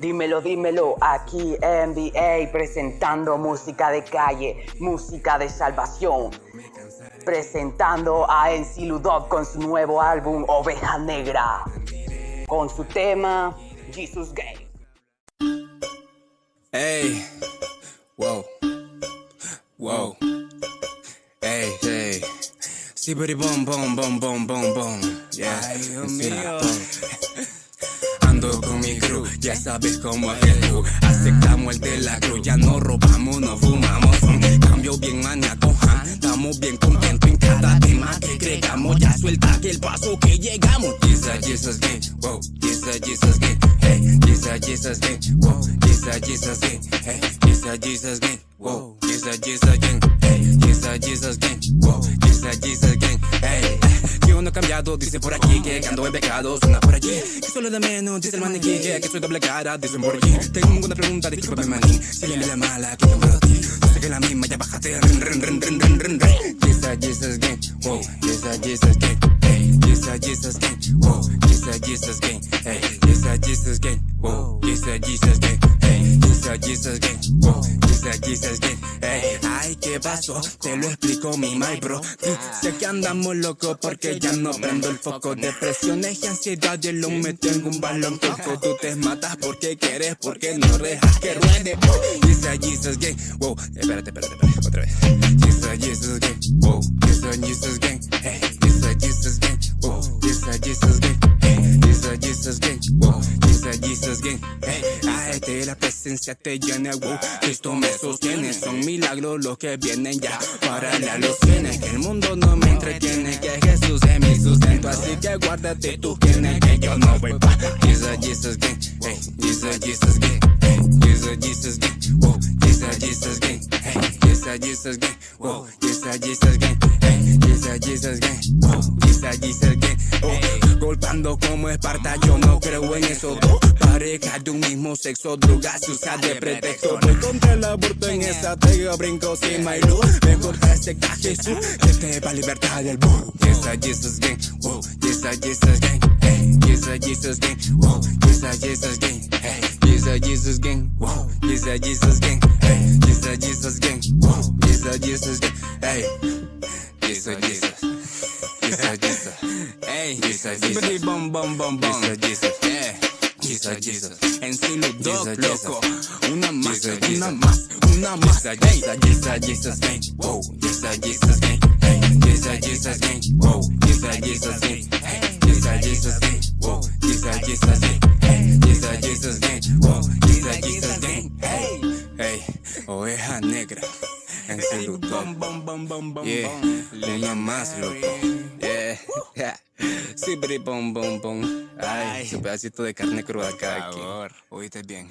Dímelo, dímelo, aquí NBA presentando música de calle, música de salvación. Presentando a NC Ludov con su nuevo álbum Oveja Negra. Con su tema Jesus Game. Hey, wow, wow, hey, hey. Sí, bom, bom, bom, bom, bom, bom. Yeah, Ay, Dios Sí, mío. Ando con mi crew, ya sabes cómo es el. Aceptamos el de la cruz, ya no robamos, no fumamos. Cambio bien maníaco, estamos bien contentos en cada tema que agregamos. Ya suelta que el paso que llegamos. Jesus, Jesus, gang, wow. Jesus, Jesus, gang, hey. Jesus, Jesus, gang, wow. Jesus, Jesus, gang, hey. Jesus, Jesus, gang, wow. Jesus, Jesus, gang, Yo no he cambiado, dice por aquí que ando en pecado, suena por allí. Que solo de menos, dice el maniquí, que, que soy doble cara, dicen por allí. Tengo una pregunta, discúlpame maní, si le la mala, que a ti. Yo sé que la misma, ya bájate, rin, rin, rin, rin, rin, rin, rin. Jesus, Jesus, gang, wow, Jesus, Jesus, gang, hey. Jesus, Jesus, gang, wow, Jesus, Jesus, gang, hey. Jesus, Jesus, gang, wow, Jesus, Jesus, gang, hey. Jesus, Jesus, gang, wow, Jesus, Jesus, gang, hey. Ay, ¿qué pasó? Te lo explico, mi my bro. Dice que andamos locos porque ya no prendo el foco. Depresiones y ansiedad, y lo meto en un balón coco. Tú te matas porque quieres, porque no dejas que ruede. Oh, Jesus, Jesus, gang, wow. Espérate, espérate, espérate, otra vez. Jesus, Jesus, gang, wow. Jesus, Jesus, gang, hey. Jesus, Jesus, gang, wow. Jesus, Jesus, gang, presencia te llena, wow. Cristo me sostiene, son milagros los que vienen ya. Para la los tienes, que el mundo no me entretiene, que Jesús es mi sustento. Así que guárdate tú tienes que yo no voy pa. Jesus, Jesus, gang, hey. Jesus, Jesus, gang, hey. Jesus, Jesus, gang, wow. Jesus, Jesus, Golpeando como Esparta, yo no creo en eso. Dos parejas de un mismo sexo, drogas se usa de pretexto. Voy contra el aborto tega, brinco sin my luz. Mejor que acepta a Jesús, que te va a libertad del boom. Jesus, Jesus, gang, wow. Jesus, Jesus, gang, hey. Jesus, Jesus, gang, wow. Jesus, Jesus, gang, hey. Jesus, Jesus, gang, wow. Jesus, Jesus, gang, hey. Jesus, Jesus, gang, wow. Jesus, Jesus, gang, hey. Jesus, Jesus. Jesus, Jesus. Hey, Jesus, Jesus. Bom, bom, bom, bom. Jesus, Jesus. Yeah. Jesus, Jesus. En sí, loco. Una más, una más, una más. Hey, Jesus, Jesus, gang. Wow. Jesus, Jesus, gang. Hey, Jesus, Jesus, gang. Wow. Jesus, Jesus, gang. Hey, Jesus, Jesus, gang. Wow. Jesus, Jesus, gang. Hey, Jesus, Jesus, gang. Wow. Jesus, Jesus, gang. Hey, hey, oveja negra. En sí, dog. Yeah, una más, loco. Yeah, yeah. Sí, pero bom, bom, bom. Ay, su pedacito de carne cruda acá. aquí. favor, oíste bien.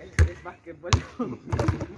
Es, es, básquetbol.